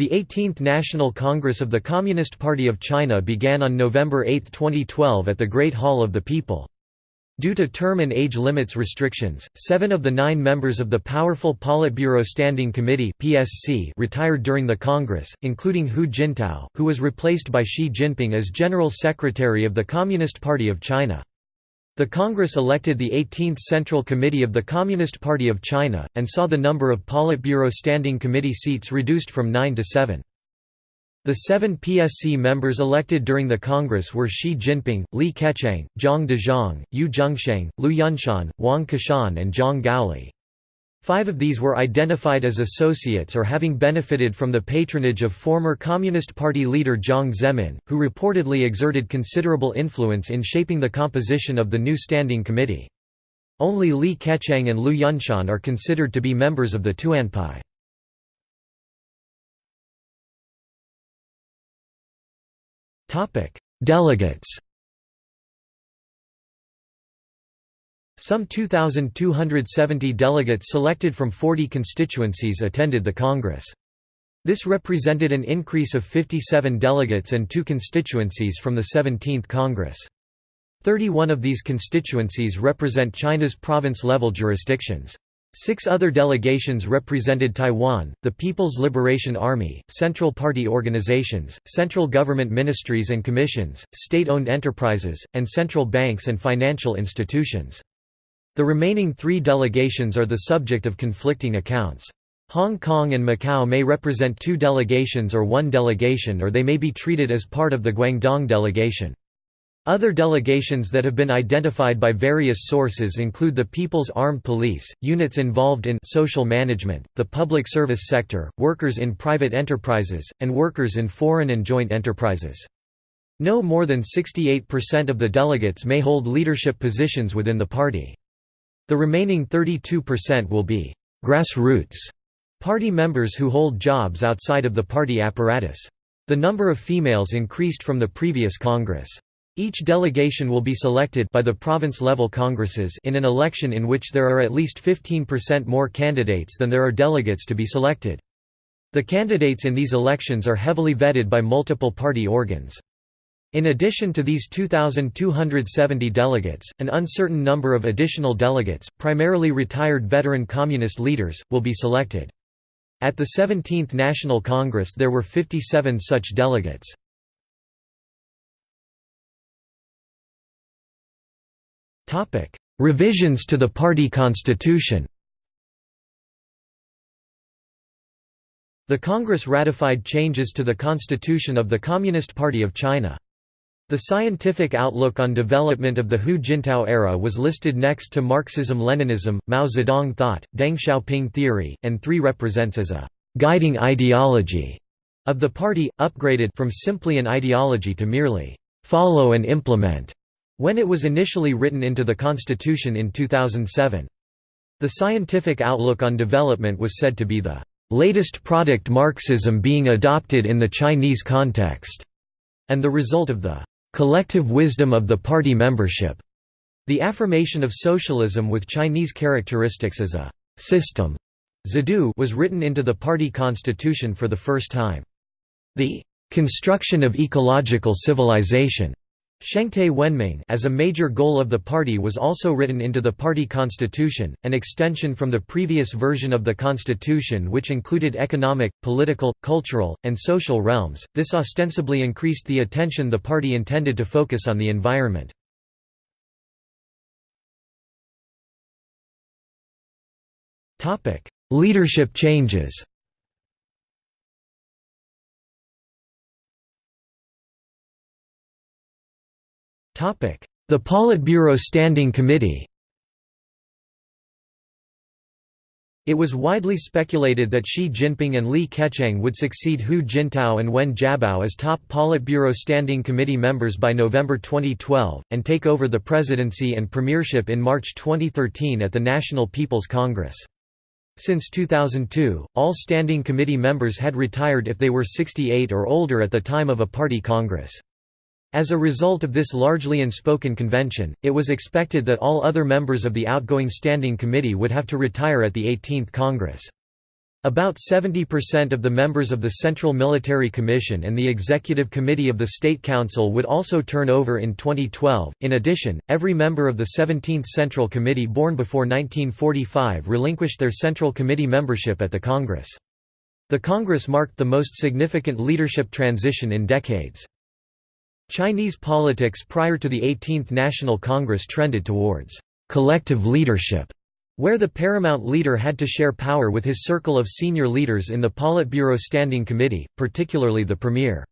The 18th National Congress of the Communist Party of China began on November 8, 2012 at the Great Hall of the People. Due to term and age limits restrictions, seven of the nine members of the powerful Politburo Standing Committee (PSC) retired during the Congress, including Hu Jintao, who was replaced by Xi Jinping as General Secretary of the Communist Party of China. The Congress elected the 18th Central Committee of the Communist Party of China, and saw the number of Politburo Standing Committee seats reduced from nine to seven. The seven PSC members elected during the Congress were Xi Jinping, Li Keqiang, Zhang Dejiang, Yu Zhengsheng, Liu Yunshan, Wang Qishan and Zhang Gaoli. Five of these were identified as associates or having benefited from the patronage of former Communist Party leader Jiang Zemin, who reportedly exerted considerable influence in shaping the composition of the new standing committee. Only Li Keqiang and Liu Yunshan are considered to be members of the Tuanpai. Delegates Some 2,270 delegates selected from 40 constituencies attended the Congress. This represented an increase of 57 delegates and two constituencies from the 17th Congress. 31 of these constituencies represent China's province-level jurisdictions. Six other delegations represented Taiwan, the People's Liberation Army, Central Party organizations, central government ministries and commissions, state-owned enterprises, and central banks and financial institutions. The remaining three delegations are the subject of conflicting accounts. Hong Kong and Macau may represent two delegations or one delegation or they may be treated as part of the Guangdong delegation. Other delegations that have been identified by various sources include the People's Armed Police, units involved in social management, the public service sector, workers in private enterprises, and workers in foreign and joint enterprises. No more than 68% of the delegates may hold leadership positions within the party. The remaining 32% will be «grassroots» party members who hold jobs outside of the party apparatus. The number of females increased from the previous Congress. Each delegation will be selected by the province-level congresses in an election in which there are at least 15% more candidates than there are delegates to be selected. The candidates in these elections are heavily vetted by multiple party organs. In addition to these 2,270 delegates, an uncertain number of additional delegates, primarily retired veteran communist leaders, will be selected. At the 17th National Congress there were 57 such delegates. Revisions to the party constitution The Congress ratified changes to the Constitution of the Communist Party of China. The scientific outlook on development of the Hu Jintao era was listed next to Marxism-Leninism, Mao Zedong thought, Deng Xiaoping theory, and 3 represents as a «guiding ideology» of the party, upgraded from simply an ideology to merely «follow and implement» when it was initially written into the constitution in 2007. The scientific outlook on development was said to be the «latest product Marxism being adopted in the Chinese context» and the result of the collective wisdom of the party membership. The affirmation of socialism with Chinese characteristics as a system was written into the party constitution for the first time. The construction of ecological civilization Shengtai Wenming as a major goal of the party was also written into the party constitution, an extension from the previous version of the constitution which included economic, political, cultural, and social realms. This ostensibly increased the attention the party intended to focus on the environment. Leadership changes. The Politburo Standing Committee It was widely speculated that Xi Jinping and Li Keqiang would succeed Hu Jintao and Wen Jiabao as top Politburo Standing Committee members by November 2012, and take over the presidency and premiership in March 2013 at the National People's Congress. Since 2002, all Standing Committee members had retired if they were 68 or older at the time of a party congress. As a result of this largely unspoken convention, it was expected that all other members of the outgoing Standing Committee would have to retire at the 18th Congress. About 70% of the members of the Central Military Commission and the Executive Committee of the State Council would also turn over in 2012. In addition, every member of the 17th Central Committee born before 1945 relinquished their Central Committee membership at the Congress. The Congress marked the most significant leadership transition in decades. Chinese politics prior to the 18th National Congress trended towards collective leadership where the paramount leader had to share power with his circle of senior leaders in the Politburo Standing Committee, particularly the Premier.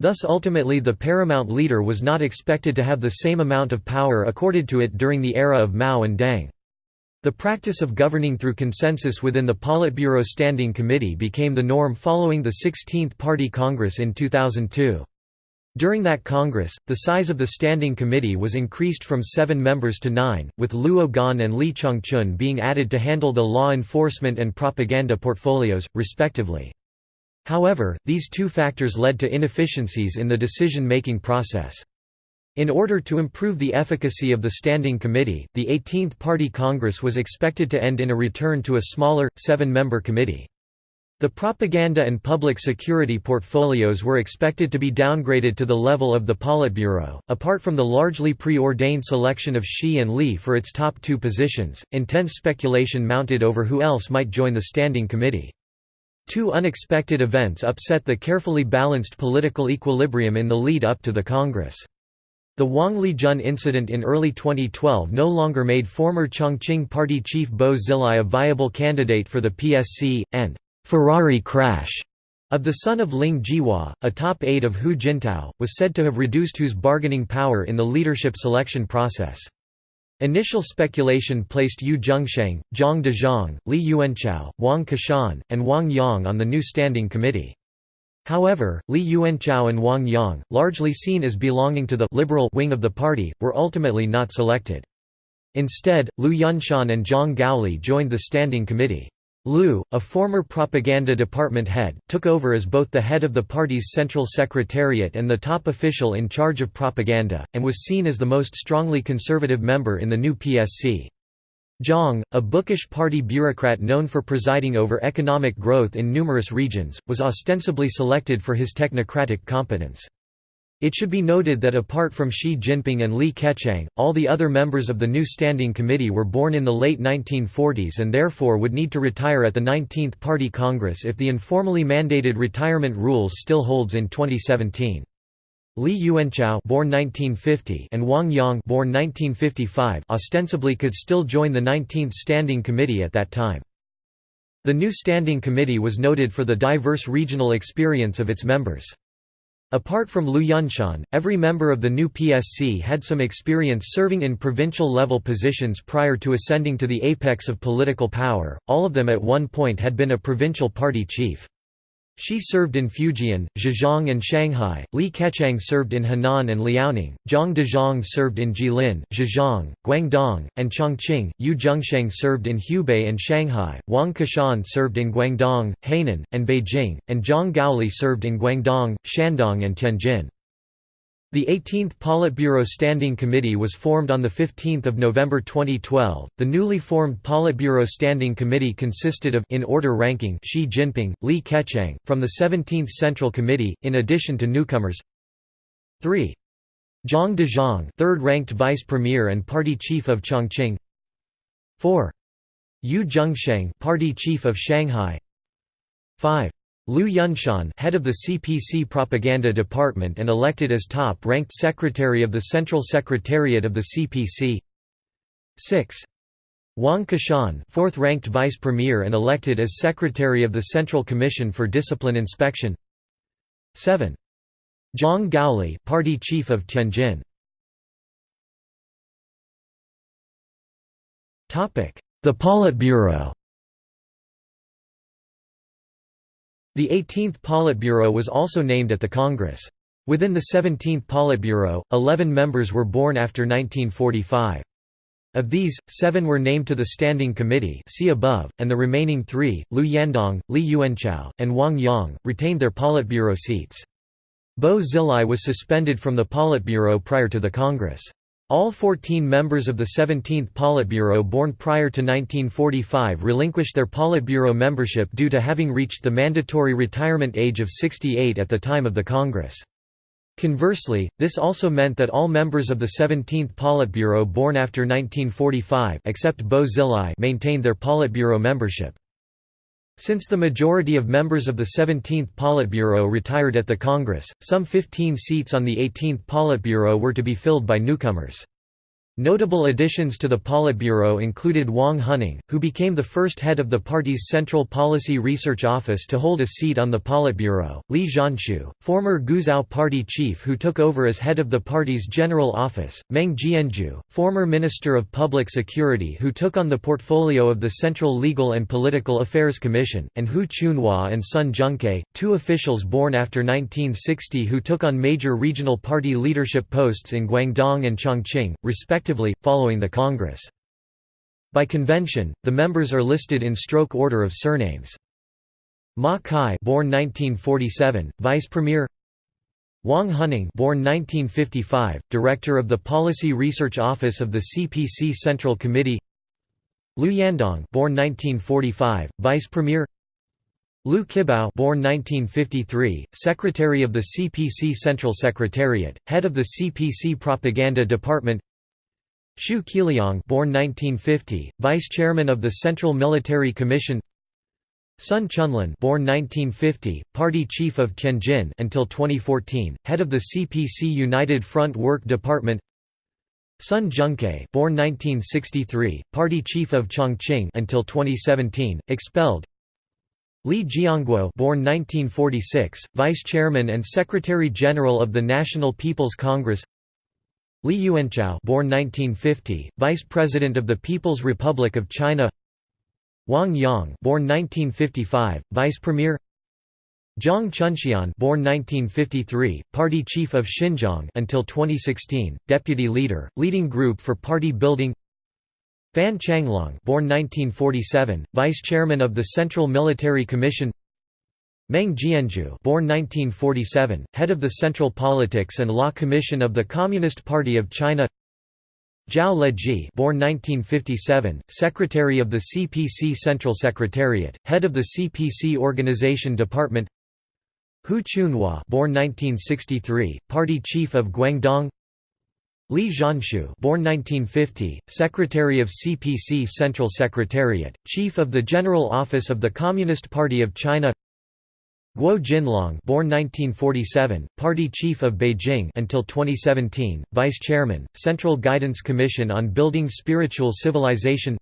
Thus ultimately the paramount leader was not expected to have the same amount of power accorded to it during the era of Mao and Deng. The practice of governing through consensus within the Politburo Standing Committee became the norm following the 16th Party Congress in 2002. During that Congress, the size of the Standing Committee was increased from seven members to nine, with Luo Gan and Li Changchun being added to handle the law enforcement and propaganda portfolios, respectively. However, these two factors led to inefficiencies in the decision-making process. In order to improve the efficacy of the Standing Committee, the 18th Party Congress was expected to end in a return to a smaller, seven-member committee. The propaganda and public security portfolios were expected to be downgraded to the level of the Politburo. Apart from the largely preordained selection of Xi and Li for its top two positions, intense speculation mounted over who else might join the Standing Committee. Two unexpected events upset the carefully balanced political equilibrium in the lead up to the Congress. The Wang Lijun incident in early 2012 no longer made former Chongqing Party chief Bo Xilai a viable candidate for the PSC, and Ferrari crash of the son of Ling Jihua, a top aide of Hu Jintao, was said to have reduced Hu's bargaining power in the leadership selection process. Initial speculation placed Yu Zhengsheng, Zhang Dejiang, Li Yuanchao, Wang Qishan, and Wang Yang on the new standing committee. However, Li Yuanchao and Wang Yang, largely seen as belonging to the liberal wing of the party, were ultimately not selected. Instead, Liu Yunshan and Zhang Gaoli joined the standing committee. Liu, a former propaganda department head, took over as both the head of the party's central secretariat and the top official in charge of propaganda, and was seen as the most strongly conservative member in the new PSC. Zhang, a bookish party bureaucrat known for presiding over economic growth in numerous regions, was ostensibly selected for his technocratic competence. It should be noted that apart from Xi Jinping and Li Keqiang, all the other members of the new Standing Committee were born in the late 1940s and therefore would need to retire at the 19th Party Congress if the informally mandated retirement rules still holds in 2017. Li Yuanchao born 1950 and Wang Yang born 1955 ostensibly could still join the 19th Standing Committee at that time. The new Standing Committee was noted for the diverse regional experience of its members. Apart from Liu Yunshan, every member of the new PSC had some experience serving in provincial-level positions prior to ascending to the apex of political power, all of them at one point had been a provincial party chief. Xi served in Fujian, Zhejiang and Shanghai, Li Keqiang served in Henan and Liaoning, Zhang Dejiang served in Jilin, Zhejiang, Guangdong, and Chongqing, Yu Zhengsheng served in Hubei and Shanghai, Wang Qishan served in Guangdong, Hainan, and Beijing, and Zhang Gaoli served in Guangdong, Shandong and Tianjin. The 18th Politburo Standing Committee was formed on 15 November 2012. The newly formed Politburo Standing Committee consisted of in order ranking Xi Jinping, Li Keqiang, from the 17th Central Committee, in addition to newcomers 3. Zhang Dejiang third-ranked vice premier and party chief of Chongqing 4. Yu Zhengsheng party chief of Shanghai 5. Liu Yunshan head of the CPC propaganda department and elected as top-ranked secretary of the Central Secretariat of the CPC 6. Wang Qishan fourth-ranked vice premier and elected as secretary of the Central Commission for Discipline Inspection. 7. Zhang Gaoli party chief of Tianjin. The Politburo The 18th Politburo was also named at the Congress. Within the 17th Politburo, 11 members were born after 1945. Of these, seven were named to the Standing Committee see above, and the remaining three, Liu Yandong, Li Yuanchao, and Wang Yang, retained their Politburo seats. Bo Xilai was suspended from the Politburo prior to the Congress. All 14 members of the 17th Politburo born prior to 1945 relinquished their Politburo membership due to having reached the mandatory retirement age of 68 at the time of the Congress. Conversely, this also meant that all members of the 17th Politburo born after 1945 except Bo maintained their Politburo membership. Since the majority of members of the 17th Politburo retired at the Congress, some 15 seats on the 18th Politburo were to be filled by newcomers. Notable additions to the Politburo included Wang Huning, who became the first head of the party's Central Policy Research Office to hold a seat on the Politburo, Li Zhanshu, former Guizhou party chief who took over as head of the party's General Office, Meng Jianzhu, former Minister of Public Security who took on the portfolio of the Central Legal and Political Affairs Commission, and Hu Chunhua and Sun Zhengcai, two officials born after 1960 who took on major regional party leadership posts in Guangdong and Chongqing, respectively respectively, following the Congress. By convention, the members are listed in stroke order of surnames. Ma Kai born 1947, Vice Premier Wang Huning born 1955, Director of the Policy Research Office of the CPC Central Committee Liu Yandong born 1945, Vice Premier Liu Qibao born 1953, Secretary of the CPC Central Secretariat, Head of the CPC Propaganda Department Xu Qiliang born 1950, Vice Chairman of the Central Military Commission. Sun Chunlan born 1950, Party Chief of Tianjin until 2014, Head of the CPC United Front Work Department. Sun Zhengcai born 1963, Party Chief of Chongqing until 2017, expelled. Li Jianguo born 1946, Vice Chairman and Secretary General of the National People's Congress Li Yuanchao born 1950, Vice President of the People's Republic of China. Wang Yang born 1955, Vice Premier. Zhang Chunxian born 1953, Party Chief of Xinjiang until 2016, Deputy Leader, Leading Group for Party Building. Fan Changlong born 1947, Vice Chairman of the Central Military Commission Meng Jianzhu born 1947, head of the Central Politics and Law Commission of the Communist Party of China. Zhao Leji born 1957, Secretary of the CPC Central Secretariat, head of the CPC Organization Department. Hu Chunhua born 1963, Party Chief of Guangdong. Li Zhanshu born 1950, Secretary of CPC Central Secretariat, Chief of the General Office of the Communist Party of China Guo Jinlong born 1947, Party Chief of Beijing until 2017, Vice Chairman, Central Guidance Commission on Building Spiritual Civilization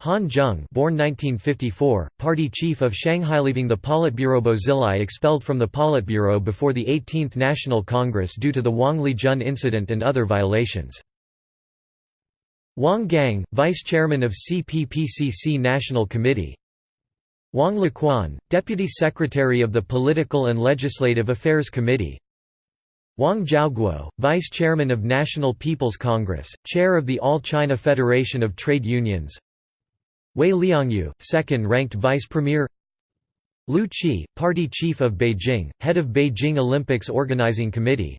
Han Zheng born 1954, Party Chief of Shanghai leaving the Politburo Bo Xilai expelled from the Politburo before the 18th National Congress due to the Wang Lijun incident and other violations. Wang Gang, Vice Chairman of CPPCC National Committee Wang Lequan, Deputy Secretary of the Political and Legislative Affairs Committee. Wang Zhaoguo, Vice Chairman of National People's Congress, Chair of the All China Federation of Trade Unions. Hui Liangyu, second-ranked Vice Premier. Liu Qi, Party Chief of Beijing, Head of Beijing Olympics Organizing Committee.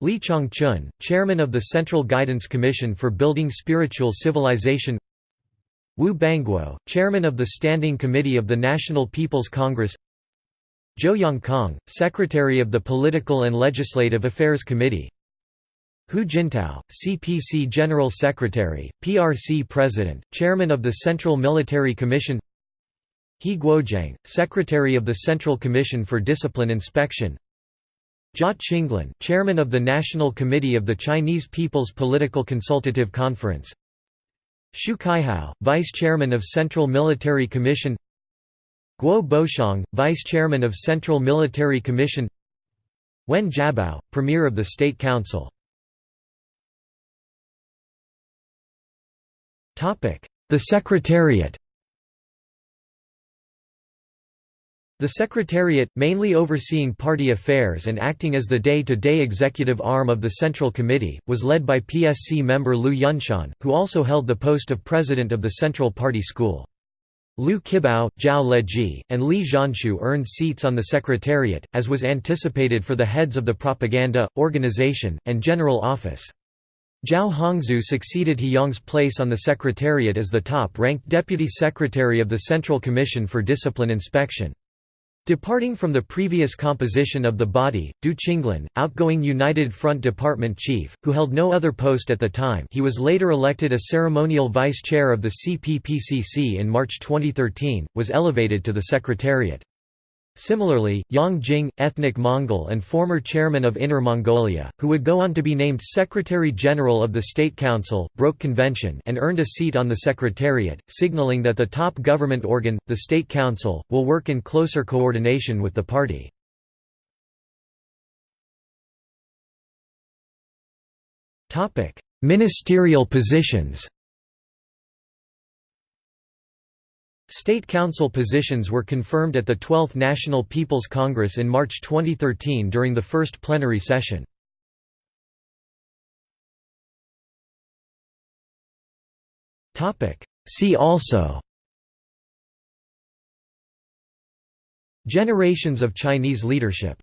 Li Changchun, Chairman of the Central Guidance Commission for Building Spiritual Civilization Wu Bangguo, chairman of the Standing Committee of the National People's Congress. Zhou Yongkang, secretary of the Political and Legislative Affairs Committee. Hu Jintao, CPC General Secretary, PRC President, Chairman of the Central Military Commission. He Guoqiang, Secretary of the Central Commission for Discipline Inspection. Jia Qinglin, Chairman of the National Committee of the Chinese People's Political Consultative Conference Xu Caihou, Vice Chairman of Central Military Commission Guo Boxiong, Vice Chairman of Central Military Commission Wen Jiabao, Premier of the State Council The Secretariat The Secretariat, mainly overseeing party affairs and acting as the day-to-day -day executive arm of the Central Committee, was led by PSC member Liu Yunshan, who also held the post of president of the Central Party School. Liu Qibao, Zhao Leji, and Li Zhanshu earned seats on the Secretariat, as was anticipated for the heads of the Propaganda, Organization, and General Office. Zhao Hongzhu succeeded He Yong's place on the Secretariat as the top-ranked Deputy Secretary of the Central Commission for Discipline Inspection. Departing from the previous composition of the body, Du Qinglin, outgoing United Front Department Chief, who held no other post at the time he was later elected a ceremonial vice-chair of the CPPCC in March 2013, was elevated to the Secretariat. Similarly, Yang Jing, ethnic Mongol and former chairman of Inner Mongolia, who would go on to be named Secretary-General of the State Council, broke convention and earned a seat on the Secretariat, signaling that the top government organ, the State Council, will work in closer coordination with the party. Ministerial positions State Council positions were confirmed at the 12th National People's Congress in March 2013 during the first plenary session. See also Generations of Chinese leadership